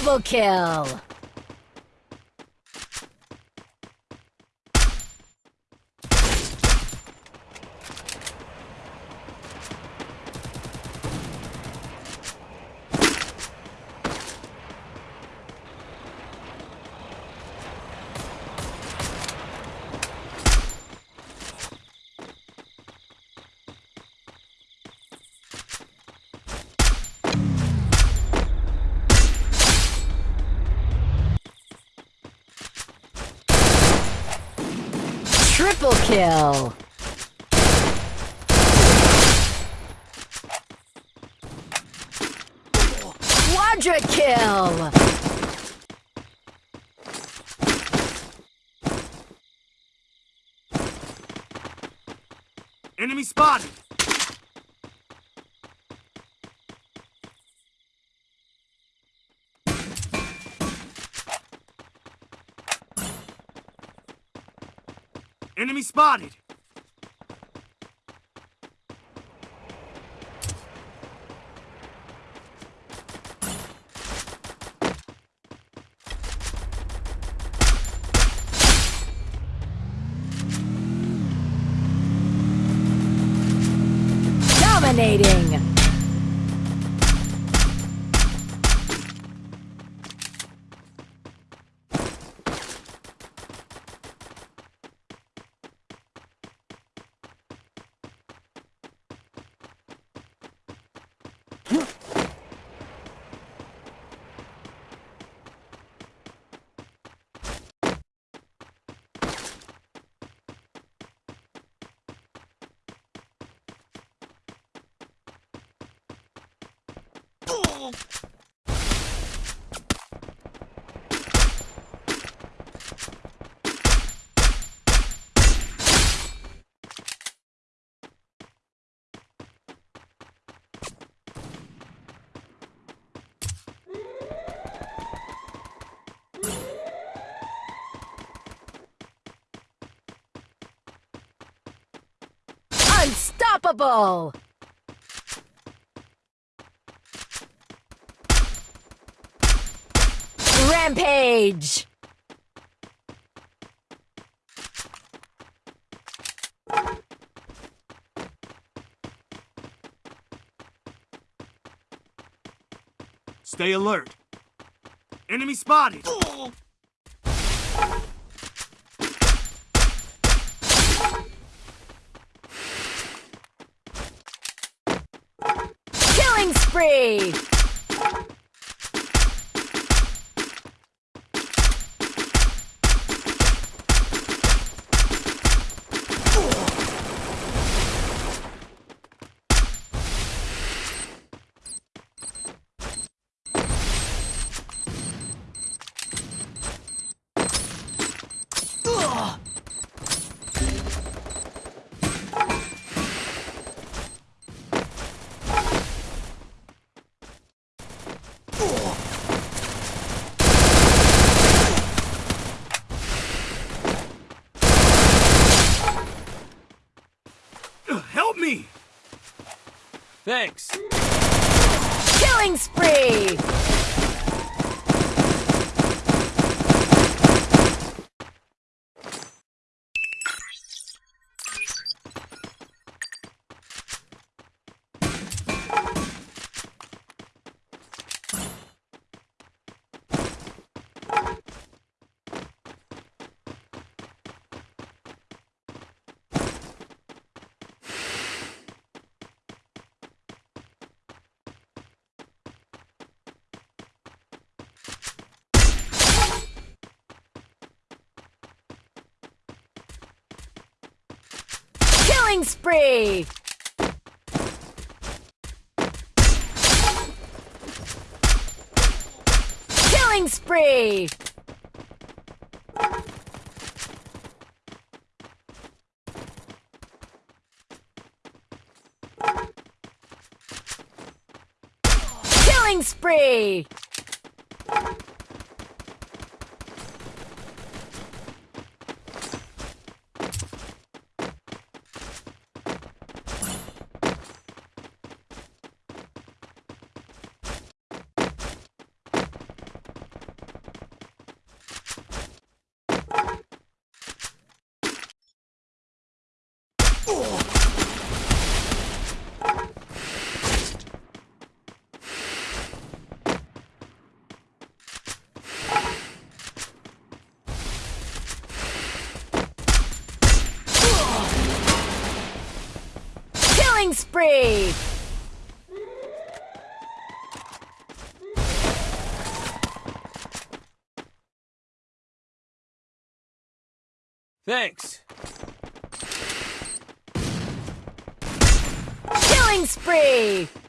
Double kill! Triple kill! Quadra kill! Enemy spotted! Enemy spotted! Dominating! Unstoppable! Rampage! Stay alert. Enemy spotted! Killing spree! Me! Thanks. Killing spree! Killing spree! Killing spree! Killing spree! Killing spree! Thanks. Killing spree!